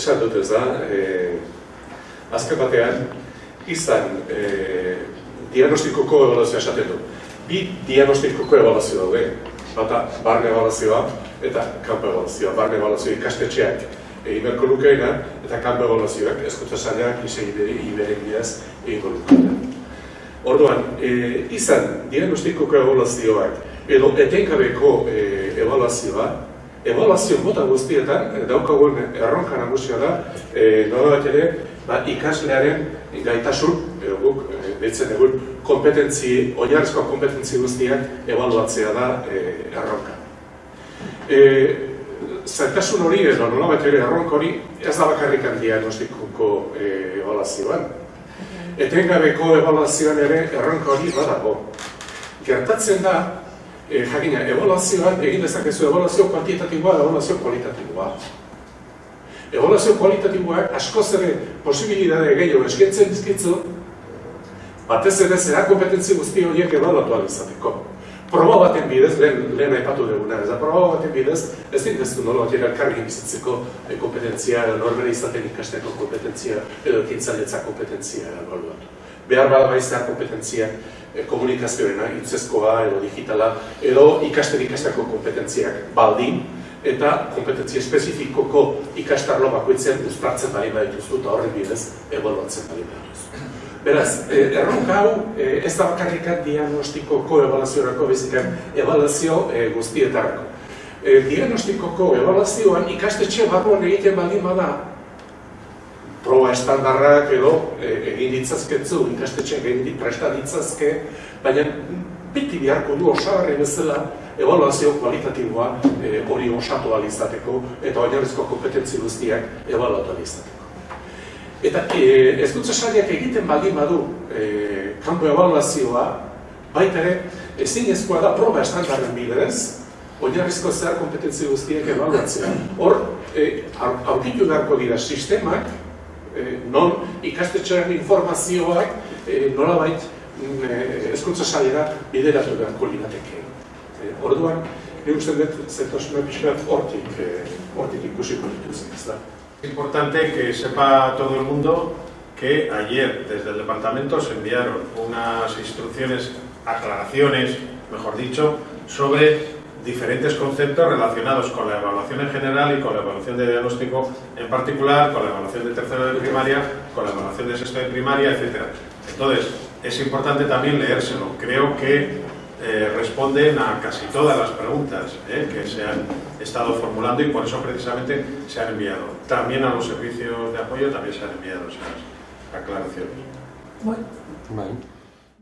esan dut ez da, e, azken batean, izan e, diagnostikoko evaluazioa esaten du. Bi diagnostikoko evaluazio daude, bata barne evaluazioa eta kanpo evaluazioa. Barne evaluazioa ikastetxeak egin beharko lukeena eta kanpo evaluazioak eskutza saiak izegideri iberen bidez egingo lukeena. Orduan, e, izan diagnostikoko evaluazioak edo etenkabeko e, evaluazioa, evaluazio mota guztietan e, daukagun erronka nagusia da, e, nola bat ere, ba, ikaslearen gaitasun, edo guk, e, egun, kompetentzi, oinarrizko kompetentzi guztiak evaluatzea da e, erronka. E, zaitasun hori, edo nola bat ere erronka hori, ez da bakarrik diagnostikoko e, evaluazioan. Etengabeko evaluazioan ere erronka hori badago. Gertatzen da, e, jakina, evaluazioan egin dezakezu evaluazio kuantitatiboa, evaluazio kualitatiboa. Evaluazio kualitatiboak askoz ere posibilitate gehiago eskaintzen dizkitzu, batez ere zera kompetentzi guzti horiek ebaluatu izateko. Proba baten bidez, lehen, lehen aipatu duguna, ez da proba baten bidez, ez din ez du elkarri bizitzeko e, kompetentzia, norbere izaten ikasteko kompetentzia, edo kintzailetza kompetentzia ebaluatu. Behar bada baiztea kompetentzia e, komunikazioena, hitzezkoa edo digitala, edo ikasten ikasteko kompetentziak baldin, eta kompetentzia espezifikoko ikastarlo bakoitzen uztartzen bali badituzu eta horren bidez ebaluatzen bali badituzu. Beraz, eh, erronka hau eh, ez da bakarrikat diagnostikoko ebaluaziorako bezikan ebaluazio eh, guztietarako. Diagnostikoko ebaluazioan ikastetxe barruan egiten baldin bada proba estandarrak edo egin ditzazketzu, ikastetxe egin presta ditzazke, baina biti biharko du osagarri bezala evaluazio kualitatiboa hori osatu alizateko eta oinarrizko kompetentzi guztiak evaluatu alizateko. Eta e, ez dut egiten baldin badu e, kanpo evaluazioa, baita ere, ezin ezkoa da proba estandarren bidez, oinarrizko zehar kompetentzi guztiek evaluatzea. Hor, e, aurkitu darko dira sistemak, e, non ikastetxearen informazioak e, nola bait mm, e, ezkuntza saliera bideratu beharko lirateke. Orduan, nik uste dut zetosuna pixkat hortik, hortik ikusiko dituzen, ez da. Es importante que sepa todo el mundo que ayer desde el departamento se enviaron unas instrucciones, aclaraciones, mejor dicho, sobre diferentes conceptos relacionados con la evaluación en general y con la evaluación de diagnóstico en particular, con la evaluación de tercero de primaria, con la evaluación de sexto de primaria, etc. Entonces, es importante también leérselo. Creo que eh, responden a casi todas las preguntas eh, que se han estado formulando y por eso precisamente se han enviado. También a los servicios de apoyo también se han enviado esas aclaraciones. Bueno.